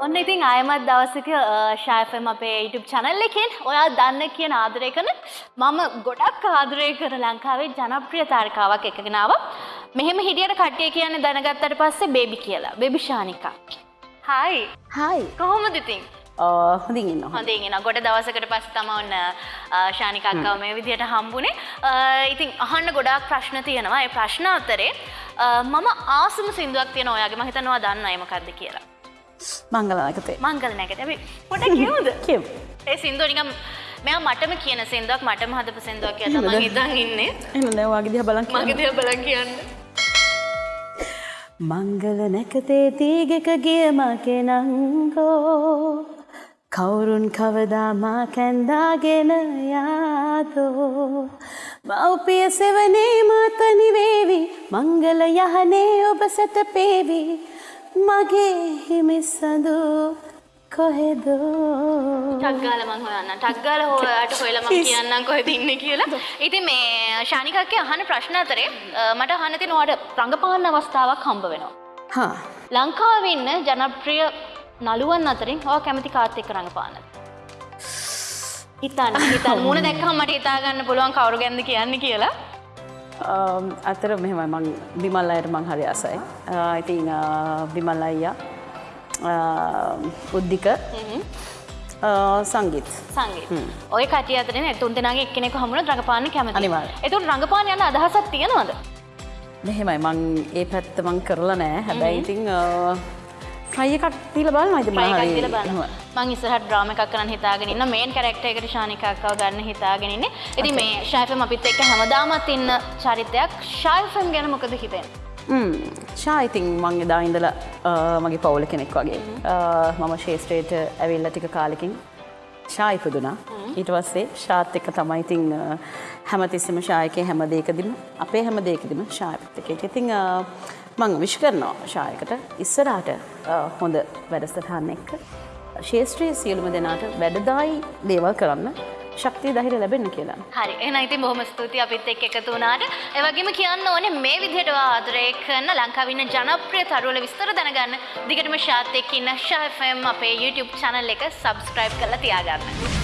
ඉතින් අයමත් දවසක ශායෆම් අපේ YouTube channel එකෙන් ඔයා දන්න කියන ආදරය කරන මම ගොඩක් ආදරය කර ලංකාවේ ජනප්‍රිය තාරකාවක් එකගෙන ආවා. මෙහෙම හිටියට කට්ටිය කියන්නේ දැනගත්තට පස්සේ බේබි කියලා. බේබි ශානිකා. හයි. හයි කොහොමද ඉතින්? හොඳින් ඉන්න හොඳින් එන ගොඩ දවසකට පස්සේ තමයි ඔන්න ශානික අක්කව මේ විදිහට හම්බුනේ. ඉතින් අහන්න ගොඩාක් ප්‍රශ්න තියෙනවා. ඒ ප්‍රශ්න අතරේ මම ආසම සින්දුවක් තියෙනවා ඔයාගේ මම හිතනවා දන්නයි මොකද්ද කියලා. මංගලනකතේ මංගල නැකත පොඩ කියමුද කියව ඒ සින්දුව නිකම් මෙයා මටම කියන සින්දුවක් මටම හදපු සින්දුවක් කියලා තමයි හිතන් ඉන්නේ. එන නෑවාගේ දිහ බලන් මගේ දිහා බලන් කියන්න. මංගල නැකතේ තීගෙක ගියම කෙනංගෝ කවුරුන් කවදාමා කැන්දාගෙන යාදෝ මව්පිය සෙවනේ මාතනිවේවි මංගල යහනේ ඔබ සැතපේවි මගේ හිමිස්සඳු කොහෙදෝ ටක්ගාල මං හොයන්න ටක්ගාල හොයාට හොයලා මම කියන්නම් කොහෙද ඉන්නේ කියලා. ඉතින් මේ ශානිකක්ගේ අහන ප්‍රශ්න අතරේ මට අහන්න තියෙන ඔයාට රංගපාන අවස්ථාවක් හම්බ වෙනවා. හා ලංකාවේ ඉන්න ජනප්‍රිය නළුවන් අතරින් ඔයා කැමති කාත් එක්ක රඟපානද? හිතන්න හිතන්න මුණ දැක්කම මට හිතා ගන්න පුළුවන් කවුරු ගැනද කියන්නේ කියලා. අතර මෙහෙම මං බිමල් අයට මං හරි අසයි ඉතින් බිමල් අයියා උද්ධික සංගීත් සංගීත. ඔය කටිය අතරේ නේ තුන් දෙනාගේ එක්කෙනෙකු හමුණොත් රඟපාන්න කැමතියි. අනිවාර්යෙන්. ඒතුන් රඟපාන යන අදහසක් තියෙනවද? මෙහෙමයි මං ඒ පැත්ත මං කරලා නෑ හැබැයි ඉතිං ට්‍රයි එකක් තිීල බල මයිත try එකක් දීලා බලන්න. මං ඉස්සරහට ඩ්‍රාමා එකක් කරන්න හිතාගෙන ඉන්න මේන් කැරක්ටර් එකට ශානිකා අක්කව ගන්න හිතාගෙන ඉන්නේ. ඉතින් මේ ෂයිෆම් අපිත් එක්ක හැමදාමත් ඉන්න චරිතයක් ෂයිෆම් ගැන මොකද හිතෙන්නේ? ශායිතින් මං එදා ඉඳල මගේ පවුල කෙනෙක් වගේ. මම ශේෂත්‍රයට ඇවිල්ල ටික කාලෙකින් ශායිපදුනා ඊට වස්සේ ශාත් එක තමයිතිං හැමතිස්සම ශායකය හැම දේකදිම අපේ හැම දේකදිම ශායපත්තක ඉතිං මං විශ් කරනවා ශායකට ඉස්සරාට හොඳ වැඩස්ථාන්න එක්ක ශේෂත්‍රයේ සියලුම දෙනාට වැඩදායි දේවල් කරන්න ශක්තිය දහිර ලැබෙන්න කියලා. හරි එහෙනම් ඉතින් බොහොම ස්තුතියි අපිත් එක්ක එකතු වුණාට. ඒ වගේම කියන්න ඕනේ මේ විදිහට ආදරය කරන ලංකාවේ ඉන්න ජනප්‍රිය තරුවල විස්තර දැනගන්න දිගටම ශාත් එක්ක ඉන්න ෂා FM අපේ YouTube channel එක subscribe කරලා තියාගන්න.